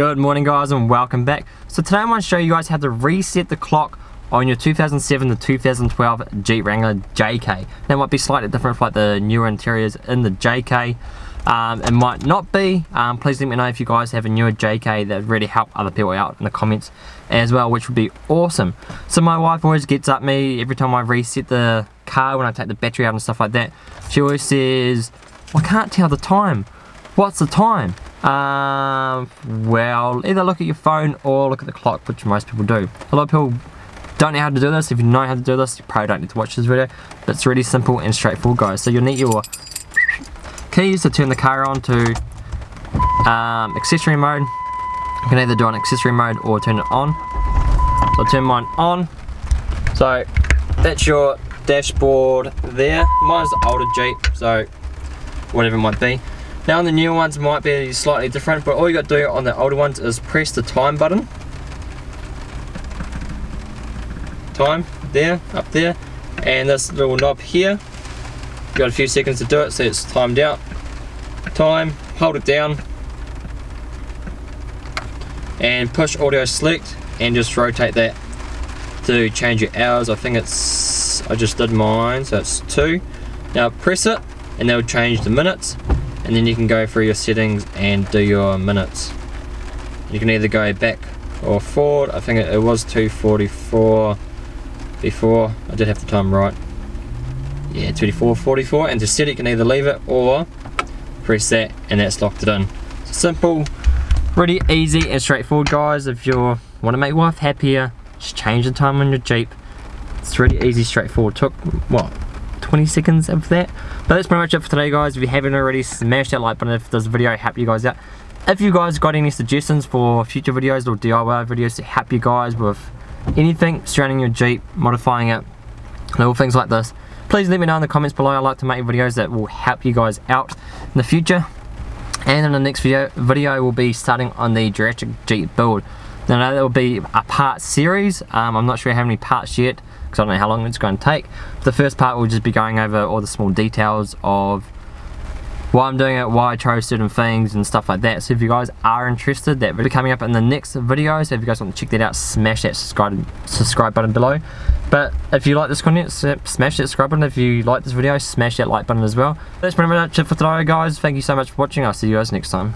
Good morning guys and welcome back. So today I'm going to show you guys how to reset the clock on your 2007 to 2012 Jeep Wrangler JK. That might be slightly different for like the newer interiors in the JK. Um, it might not be. Um, please let me know if you guys have a newer JK that really help other people out in the comments as well, which would be awesome. So my wife always gets up me every time I reset the car when I take the battery out and stuff like that. She always says, I can't tell the time. What's the time? Um, well, either look at your phone or look at the clock, which most people do. A lot of people don't know how to do this. If you know how to do this, you probably don't need to watch this video. But it's really simple and straightforward, guys. So you'll need your keys to turn the car on to um, accessory mode. You can either do an accessory mode or turn it on. So I'll turn mine on. So that's your dashboard there. Mine's the older Jeep, so whatever it might be. Now on the newer ones might be slightly different, but all you got to do on the older ones is press the time button. Time, there, up there, and this little knob here. Got a few seconds to do it, so it's timed out. Time, hold it down, and push audio select, and just rotate that to change your hours. I think it's, I just did mine, so it's two. Now press it, and they'll change the minutes and then you can go through your settings and do your minutes. You can either go back or forward. I think it, was 244 before. I did have the time right. Yeah 24 44 and to set it you can either leave it or press that and that's locked it in. Simple really easy and straightforward guys. If you want to make wife happier just change the time on your Jeep. It's really easy straightforward. Took what 20 seconds of that. But that's pretty much it for today guys. If you haven't already, smash that like button if this video helped you guys out. If you guys got any suggestions for future videos or DIY videos to help you guys with anything surrounding your Jeep, modifying it, little things like this, please let me know in the comments below. I like to make videos that will help you guys out in the future. And in the next video, video will be starting on the Jurassic Jeep build. Now that will be a part series. Um, I'm not sure how many parts yet because I don't know how long it's going to take. The first part will just be going over all the small details of why I'm doing it, why I chose certain things and stuff like that. So if you guys are interested, that will be coming up in the next video. So if you guys want to check that out, smash that subscribe, subscribe button below. But if you like this content, smash that subscribe button. If you like this video, smash that like button as well. That's pretty much it for today guys. Thank you so much for watching. I'll see you guys next time.